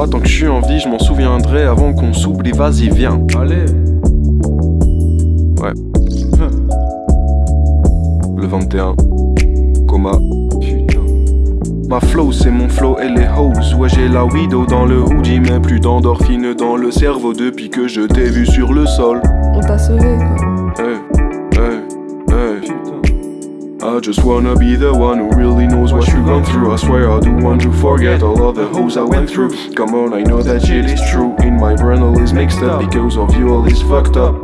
Moi, tant que je suis en vie, je m'en souviendrai avant qu'on s'oublie. Vas-y, viens. Allez. Ouais. Le 21. Coma. Putain. Ma flow, c'est mon flow et les hoes. Ouais, j'ai la widow dans le hoodie, mais plus d'endorphine dans le cerveau depuis que je t'ai vu sur le sol. On t'a sauvé quoi. I just wanna be the one who really knows what you gone through. I swear I do want to forget all of the hoes I went through. Come on, I know that shit is true. In my brain, all is mixed up because of you, all is fucked up.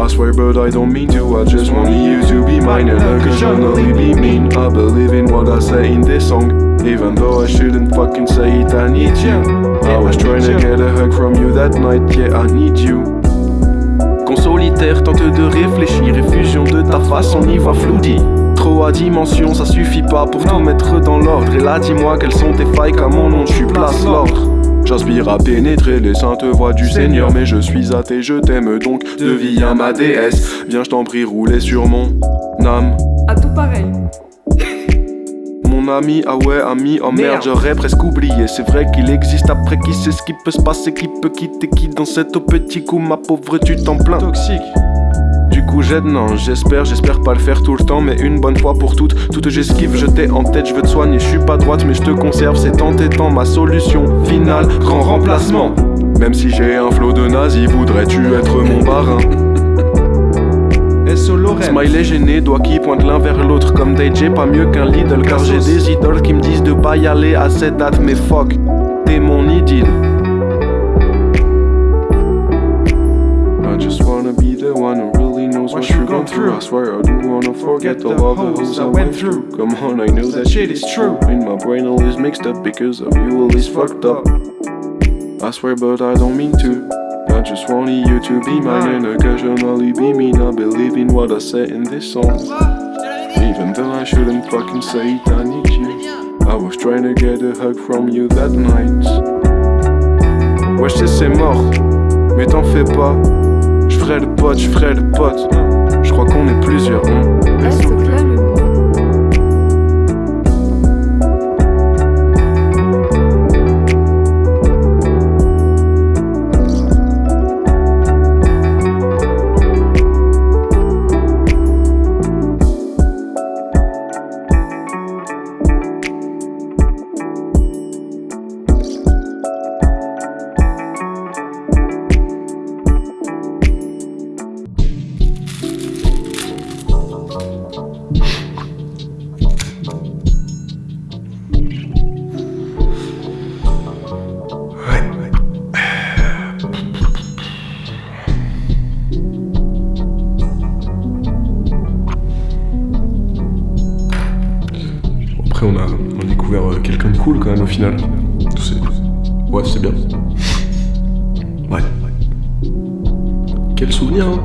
I swear, but I don't mean to. I just want you to be mine and occasionally be mean. I believe in what I say in this song. Even though I shouldn't fucking say it, I need you. I was trying to get a hug from you that night, yeah, I need you. Qu'on solitaire tente de réfléchir et fusion de ta face, on y flou à dimension, ça suffit pas pour tout mettre dans l'ordre. Et là, dis-moi quelles sont tes failles, qu'à mon nom tu places l'ordre. J'aspire à pénétrer les saintes voies du Seigneur, mais je suis athée, je t'aime donc, deviens ma déesse. Viens, je t'en prie, rouler sur mon âme. À tout pareil. Mon ami, ah ouais, ami, oh merde, j'aurais presque oublié. C'est vrai qu'il existe après qui sait ce qui peut se passer, qui peut quitter qui dans cet au petit coup, ma pauvre, tu t'en plains. Toxique. Du coup j'aide, non, j'espère, j'espère pas le faire tout le temps, mais une bonne fois pour toutes, toutes j'esquive, je t'ai en tête, je veux te soigner, je suis pas droite, mais je te conserve, c'est en t'étant ma solution finale, grand remplacement. Même si j'ai un flot de nazi, voudrais-tu être mon barin Lorraine. Smiley gêné, doigt qui pointe l'un vers l'autre comme DJ, pas mieux qu'un Lidl, car j'ai des idoles qui me disent de pas y aller à cette date, mais fuck, t'es mon idylle. I just wanna be the one who gone through. I swear I do wanna forget all of the hoes I went through. Come on, I know that shit is true. In my brain, all is mixed up because of you, all is fucked up. I swear, but I don't mean to. I just want you to be mine and occasionally be mean. I believe in what I say in this song. Even though I shouldn't fucking say it, I need you. I was trying to get a hug from you that night. Ouais, je sais, c'est mort, mais t'en fais pas. Je ferai le pote, je ferai le pote. Je crois qu'on est plusieurs. hein. Après, on a, découvert euh, quelqu'un de cool quand même au final. Ouais, c'est bien. Ouais. Quel souvenir, hein